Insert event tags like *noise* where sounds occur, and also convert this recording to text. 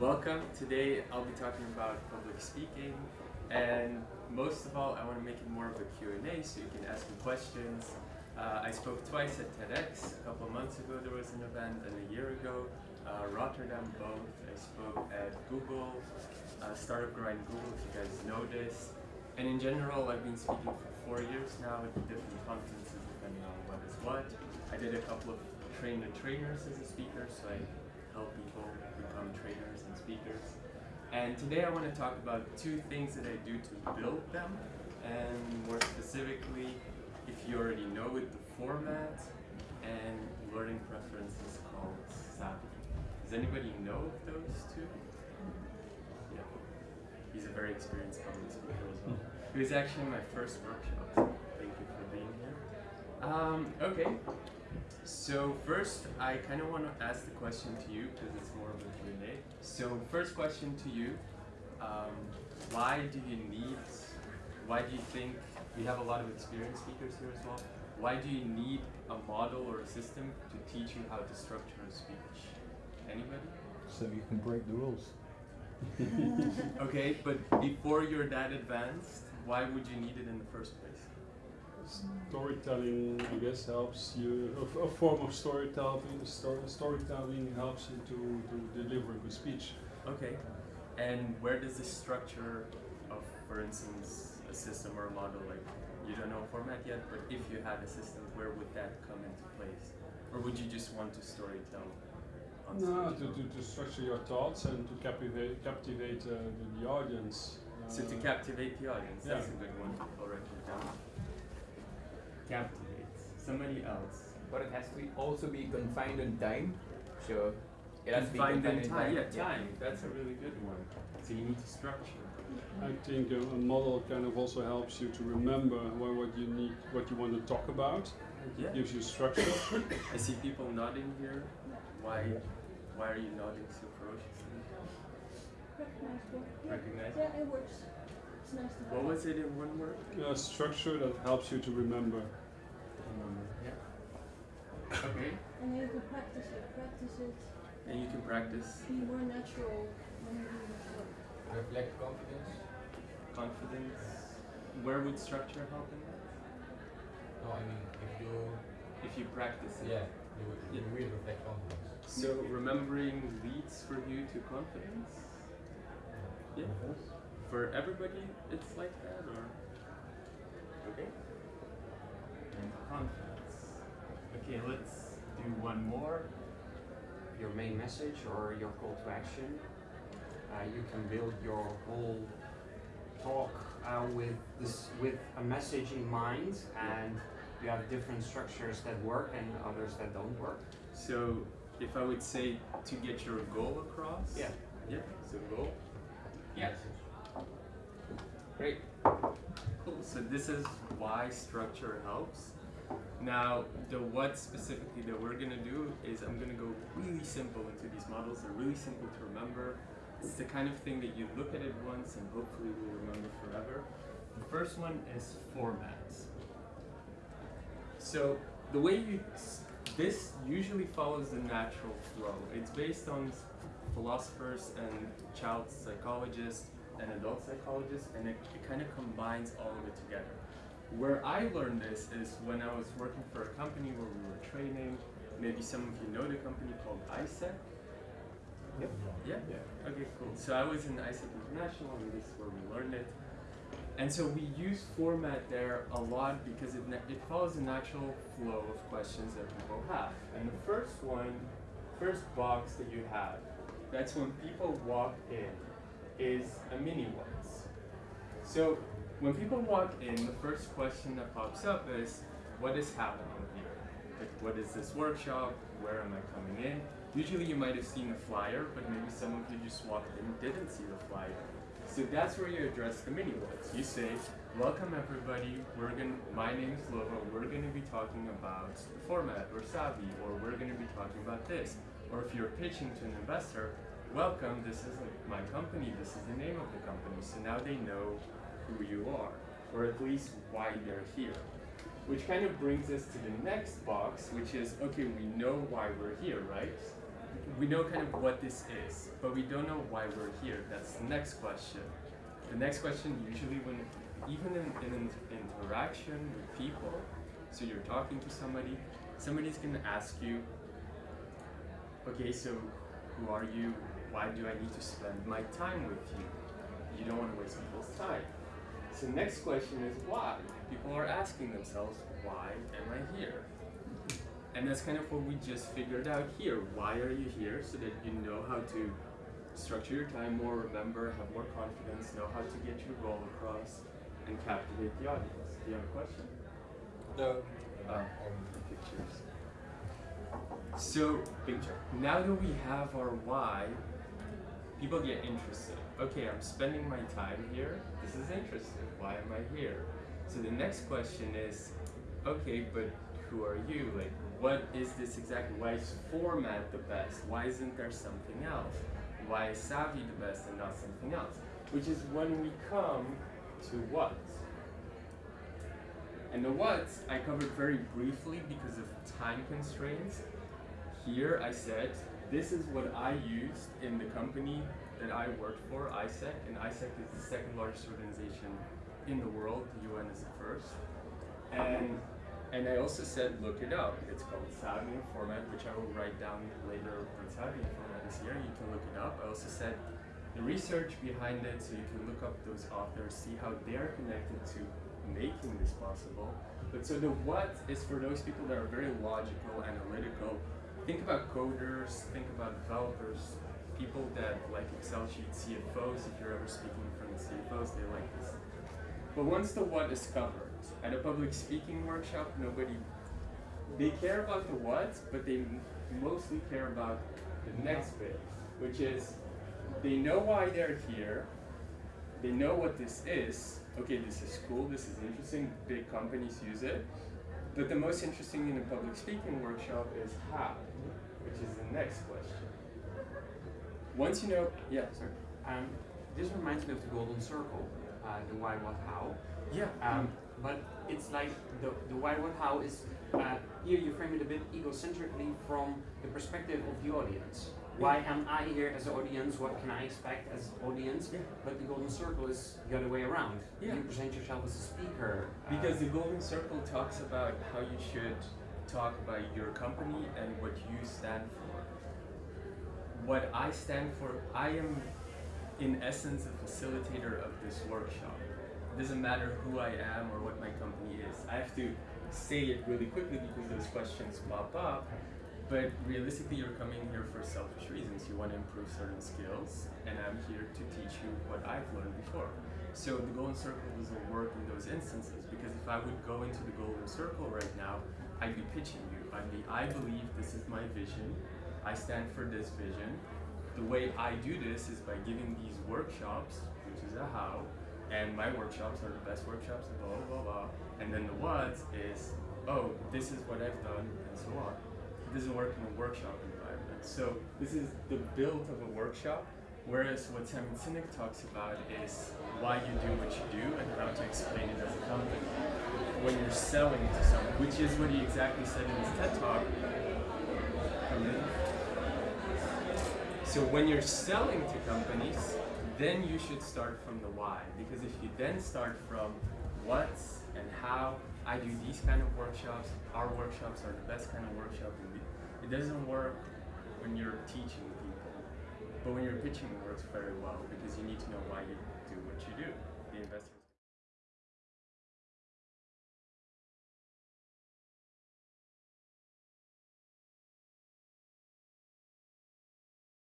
Welcome. Today I'll be talking about public speaking and most of all I want to make it more of a Q&A so you can ask me questions. Uh, I spoke twice at TEDx. A couple months ago there was an event and a year ago uh, Rotterdam both. I spoke at Google, uh, Startup Grind Google if you guys know this. And in general I've been speaking for four years now at different conferences depending on what is what. I did a couple of train the trainers as a speaker so I help people become trainers and speakers. And today I want to talk about two things that I do to build them, and more specifically, if you already know it, the format and learning preferences called Savvy. Does anybody know of those two? Yeah. He's a very experienced public speaker as well. It was actually my first workshop, thank you for being here. Um, okay, so first, I kind of want to ask the question to you because it's more of a Q&A. So first question to you, um, why do you need, why do you think, we have a lot of experienced speakers here as well, why do you need a model or a system to teach you how to structure a speech? Anybody? So you can break the rules. *laughs* okay, but before you're that advanced, why would you need it in the first place? Storytelling, I guess, helps you. A, a form of storytelling, story, storytelling helps you to, to deliver a good speech. Okay. And where does the structure of, for instance, a system or a model, like you don't know format yet, but if you had a system, where would that come into place? Or would you just want to storytell? No, to, to, to structure your thoughts and to captivate captivate uh, the, the audience. So to Uh, captivate the audience, yeah. that's a good one. I'll write it down. Captivate. Somebody else. But it has to be also be confined in time. So it has to be Confined confined in time. Yeah, time. That's a really good one. So you need to structure. I think a, a model kind of also helps you to remember what, what you need, what you want to talk about. Yeah. It gives you structure. *coughs* I see people nodding here. Why? Why are you nodding so ferociously? Recognizable. Yeah. Recognize? Yeah, it works. It's nice to have. What was it in one word? A structure that helps you to remember. Remember. Yeah. Okay. And then you can practice it. Practice it. And you can practice Be more natural when you do this work. Reflect confidence. confidence. Where would structure help in that? No, I mean if you If you practice it. yeah, you, will- you Yeah. will reflect confidence. So remembering leads for you to confidence. Yeah. For everybody, it's like that, or okay. Confidence. Okay, let's do one more. your main message or your call to action. Uh, you can build your whole talk uh, with this with a message in mind, and you have different structures that work and others that don't work. So if I would say to get your goal across. Yeah. Yeah. So goal. Yes. Great. Cool. So this is why structure helps. Now, the what specifically that we're gonna do is I'm gonna go really simple into these models. They're really simple to remember. It's the kind of thing that you look at it once and hopefully will remember forever. The first one is formats. So the way you this usually follows the natural flow. It's based on philosophers and child psychologists and adult psychologists, and it, it kind of combines all of it together. Where I learned this is when I was working for a company where we were training. Maybe some of you know the company called AIESEC. Yep. Yeah? yeah. Okay, cool. So I was in AIESEC International, and this is where we learned it. And so we use format there a lot because it, it follows the natural flow of questions that people have. And the first one, first box that you have, that's when people walk in, is a mini ones. So when people walk in, the first question that pops up is, what is happening here? Like, what is this workshop? Where am I coming in? Usually you might have seen a flyer, but maybe some of you just walked in and didn't see the flyer. So that's where you address the mini words. You say, welcome everybody, we're gonna, my name is Lova, we're gonna be talking about the format or Savvy, or we're gonna be talking about this. Or if you're pitching to an investor, welcome, this is my company, this is the name of the company. So now they know who you are, or at least why they're here. Which kind of brings us to the next box, which is, okay, we know why we're here, right? we know kind of what this is, but we don't know why we're here. That's the next question. The next question usually when even in, in an interaction with people, so you're talking to somebody, somebody's gonna ask you, okay, so who are you? Why do I need to spend my time with you? You don't want to waste people's time. So the next question is why? People are asking themselves, why am I here? And that's kind of what we just figured out here. Why are you here? So that you know how to structure your time more, remember, have more confidence, know how to get your goal across, and captivate the audience. Do you have a question? No. Uh, on the pictures. So Picture. now that we have our why, people get interested. Okay, I'm spending my time here. This is interesting. Why am I here? So the next question is, okay, but who are you? Like, what is this exactly? Why is format the best? Why isn't there something else? Why is savvy the best and not something else? Which is when we come to what. And the what I covered very briefly because of time constraints. Here I said this is what I used in the company that I worked for, AIESEC, and AIESEC is the second largest organization in the world. The UN is the first. And and I also said look it up. It's called Savvy Format, which I will write down later when Savvy Format is here. You can look it up. I also said the research behind it so you can look up those authors, see how they're connected to making this possible. But so the what is for those people that are very logical, analytical. Think about coders, think about developers, people that like Excel sheets, CFOs, if you're ever speaking in front of CFOs, they like this. But once the what is covered, at a public speaking workshop, nobody, they care about the what, but they mostly care about the next bit, which is they know why they're here, they know what this is. Okay, this is cool, this is interesting, big companies use it. But the most interesting in a public speaking workshop is how, which is the next question. Once you know, yeah, sorry. Um, this reminds me of the golden circle, uh, the why, what, how. Yeah. Um, but it's like the, the why, what, how is uh, here you frame it a bit egocentrically from the perspective of the audience. Why am I here as an audience? What can I expect as audience? Yeah. But the golden circle is the other way around. Yeah. You present yourself as a speaker. uh, Because the Golden Circle talks about how you should talk about your company and what you stand for. What I stand for, I am in essence a facilitator of this workshop. It doesn't matter who I am or what my company is. I have to say it really quickly because those questions pop up. But realistically, you're coming here for selfish reasons. You want to improve certain skills, and I'm here to teach you what I've learned before. So the golden circle doesn't work in those instances because if I would go into the golden circle right now, I'd be pitching you. I'd be, I believe this is my vision. I stand for this vision. The way I do this is by giving these workshops, which is a how, and my workshops are the best workshops, blah blah blah. And then the what is, oh, this is what I've done, and so on. Doesn't work in a workshop environment. So this is the build of a workshop. Whereas what Simon Sinek talks about is why you do what you do and how to explain it as a company. When you're selling to someone, which is what he exactly said in his TED talk. So when you're selling to companies, then you should start from the why. Because if you then start from what and how, I do these kind of workshops, our workshops are the best kind of workshop. And it doesn't work when you're teaching people, but when you're pitching, it works very well because you need to know why you do what you do. The investor.